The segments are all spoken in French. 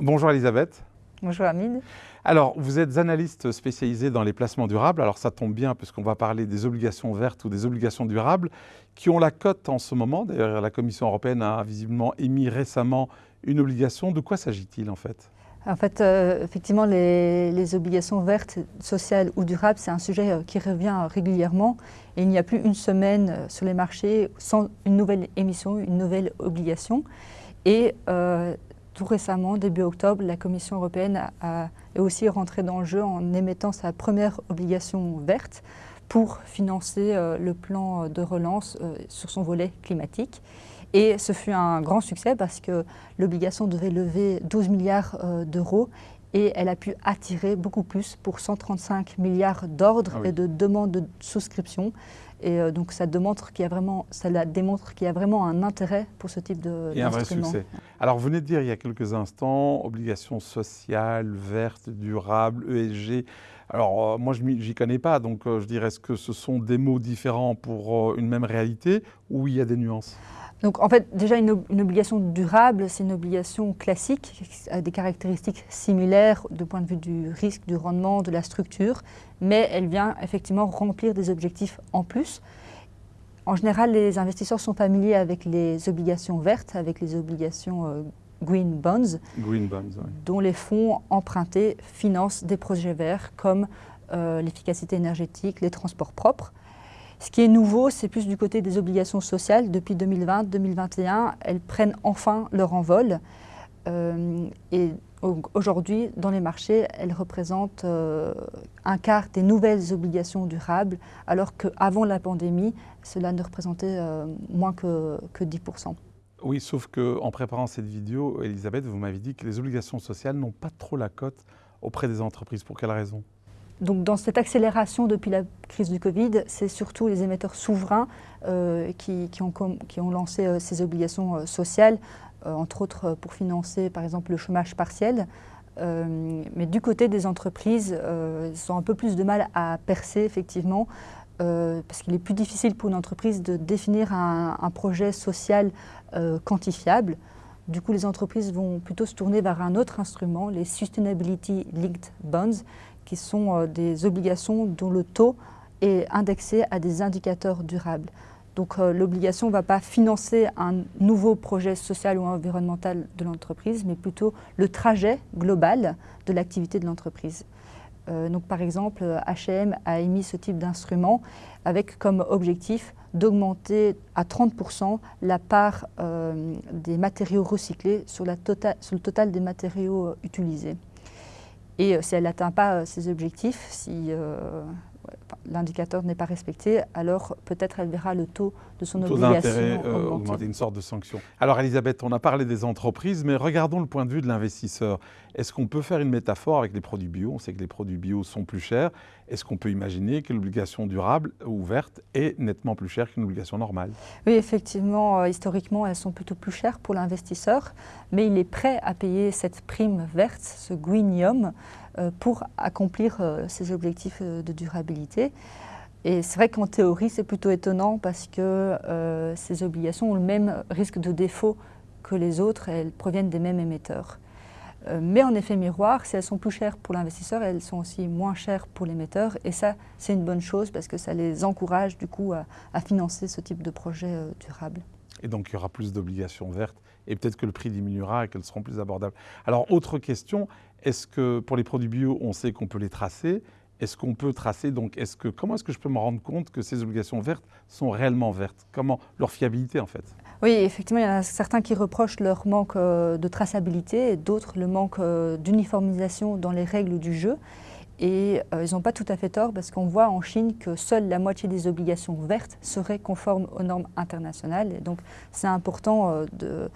Bonjour Elisabeth. Bonjour Hamid. Alors, vous êtes analyste spécialisé dans les placements durables. Alors, ça tombe bien puisqu'on va parler des obligations vertes ou des obligations durables qui ont la cote en ce moment. D'ailleurs, la Commission européenne a visiblement émis récemment une obligation. De quoi s'agit-il en fait? En fait, euh, effectivement, les, obligations vertes, sociales ou durables, c'est un sujet euh, qui revient régulièrement. Et il n'y a plus une semaine euh, sur les marchés sans une nouvelle émission, une nouvelle obligation. Et tout récemment, début octobre, la Commission européenne a, est aussi rentrée dans le jeu en émettant sa première obligation verte pour financer le plan de relance sur son volet climatique. Et ce fut un grand succès parce que l'obligation devait lever 12 milliards euh, d'euros et elle a pu attirer beaucoup plus pour 135 milliards d'ordres ah et de demandes de souscription. Et euh, donc ça, démontre qu'il y a vraiment, ça démontre qu'il y a vraiment un intérêt pour ce type de Et un vrai succès. Alors vous venez de dire il y a quelques instants, obligations sociales, vertes, durables, ESG. Alors euh, moi je n'y connais pas, donc je dirais est-ce que ce sont des mots différents pour une même réalité ou il y a des nuances? Donc en fait, déjà une, obligation durable, c'est une obligation classique, qui a des caractéristiques similaires du point de vue du risque, du rendement, de la structure, mais elle vient effectivement remplir des objectifs en plus. En général, les investisseurs sont familiers avec les obligations vertes, avec les obligations euh, green bonds, green bonds dont les fonds empruntés financent des projets verts comme euh, l'efficacité énergétique, les transports propres. Ce qui est nouveau, c'est plus du côté des obligations sociales. Depuis 2020-2021, elles prennent enfin leur envol. Euh, et aujourd'hui, dans les marchés, elles représentent euh, un quart des nouvelles obligations durables, alors qu'avant la pandémie, cela ne représentait euh, moins que, que 10%. Oui, sauf qu'en préparant cette vidéo, Elisabeth, vous m'avez dit que les obligations sociales n'ont pas trop la cote auprès des entreprises. Pour quelle raison? Donc dans cette accélération depuis la crise du Covid, c'est surtout les émetteurs souverains euh, qui, ont, lancé euh, ces obligations euh, sociales, entre autres pour financer par exemple le chômage partiel. mais du côté des entreprises, ils ont un peu plus de mal à percer effectivement, parce qu'il est plus difficile pour une entreprise de définir un, un projet social quantifiable. Du coup, les entreprises vont plutôt se tourner vers un autre instrument, les Sustainability Linked Bonds, qui sont euh, des obligations dont le taux est indexé à des indicateurs durables. Donc euh, l'obligation ne va pas financer un nouveau projet social ou environnemental de l'entreprise, mais plutôt le trajet global de l'activité de l'entreprise. Euh, donc par exemple, H&M a émis ce type d'instrument avec comme objectif d'augmenter à 30% la part des matériaux recyclés tota-, sur, le total des matériaux utilisés. Et euh, si elle n'atteint pas ses euh, objectifs, si euh, l'indicateur n'est pas respecté, alors peut-être elle verra le taux de son taux obligation augmenter. une sorte de sanction. Alors Elisabeth, on a parlé des entreprises, mais regardons le point de vue de l'investisseur. Est-ce qu'on peut faire une métaphore avec les produits bio? On sait que les produits bio sont plus chers. Est-ce qu'on peut imaginer que l'obligation durable ou verte est nettement plus chère qu'une obligation normale? Oui, effectivement, historiquement, elles sont plutôt plus chères pour l'investisseur, mais il est prêt à payer cette prime verte, ce euh, pour accomplir euh, ces objectifs euh, de durabilité. Et c'est vrai qu'en théorie, c'est plutôt étonnant parce que ces obligations ont le même risque de défaut que les autres et elles proviennent des mêmes émetteurs. mais en effet miroir, si elles sont plus chères pour l'investisseur, elles sont aussi moins chères pour l'émetteur. Et ça, c'est une bonne chose parce que ça les encourage du coup à, financer ce type de projet durable. Et donc il y aura plus d'obligations vertes et peut-être que le prix diminuera et qu'elles seront plus abordables. Alors autre question, est-ce que pour les produits bio, on sait qu'on peut les tracer? Est-ce qu'on peut tracer donc est-ce que comment est-ce que je peux me rendre compte que ces obligations vertes sont réellement vertes? Comment leur fiabilité en fait? Oui, effectivement, il y en a certains qui reprochent leur manque euh, de traçabilité et d'autres le manque euh, d'uniformisation dans les règles du jeu. Et euh, ils n'ont pas tout à fait tort parce qu'on voit en Chine que seule la moitié des obligations vertes seraient conformes aux normes internationales. Et donc c'est important de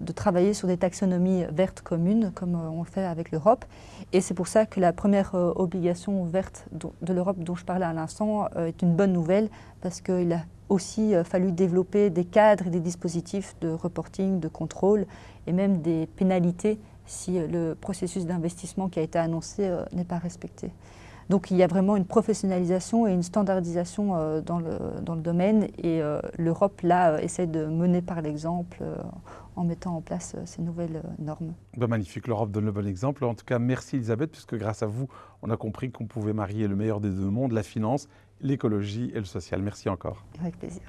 de travailler sur des taxonomies vertes communes, comme euh, on le fait avec l'Europe. Et c'est pour ça que la première euh, obligation verte de l'Europe dont je parlais à l'instant euh, est une bonne nouvelle, parce qu'il a aussi fallu développer des cadres et des dispositifs de reporting, de contrôle, et même des pénalités si le processus d'investissement qui a été annoncé n'est pas respecté. Donc il y a vraiment une professionnalisation et une standardisation dans, le, dans le domaine et l'Europe, là, essaie de mener par l'exemple en mettant en place ces nouvelles normes. Ben, magnifique, l'Europe donne le bon exemple. En tout cas, merci Elisabeth, puisque grâce à vous, on a compris qu'on pouvait marier le meilleur des deux mondes, la finance, l'écologie et le social. Merci encore. Avec plaisir.